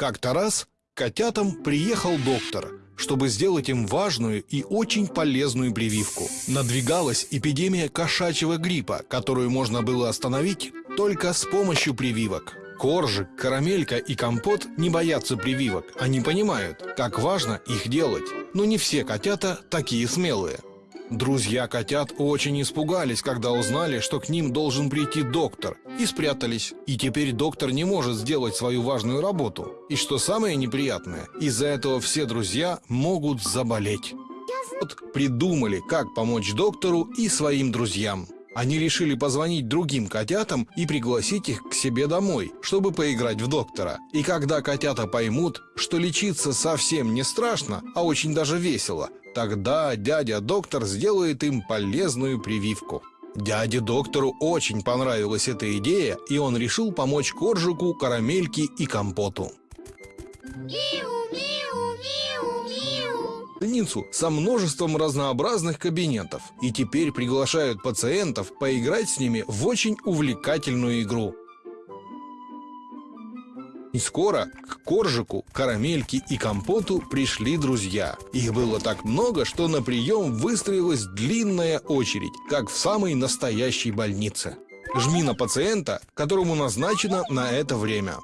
Как-то раз котятам приехал доктор, чтобы сделать им важную и очень полезную прививку. Надвигалась эпидемия кошачьего гриппа, которую можно было остановить только с помощью прививок. Коржик, карамелька и компот не боятся прививок. Они понимают, как важно их делать. Но не все котята такие смелые. Друзья котят очень испугались, когда узнали, что к ним должен прийти доктор, и спрятались. И теперь доктор не может сделать свою важную работу. И что самое неприятное, из-за этого все друзья могут заболеть. Вот придумали, как помочь доктору и своим друзьям. Они решили позвонить другим котятам и пригласить их к себе домой, чтобы поиграть в доктора. И когда котята поймут, что лечиться совсем не страшно, а очень даже весело, тогда дядя-доктор сделает им полезную прививку. Дяде доктору очень понравилась эта идея, и он решил помочь Коржику, Карамельке и Компоту. больницу со множеством разнообразных кабинетов и теперь приглашают пациентов поиграть с ними в очень увлекательную игру. И скоро к Коржику, Карамельке и Компоту пришли друзья. Их было так много, что на прием выстроилась длинная очередь, как в самой настоящей больнице. Жми на пациента, которому назначено на это время.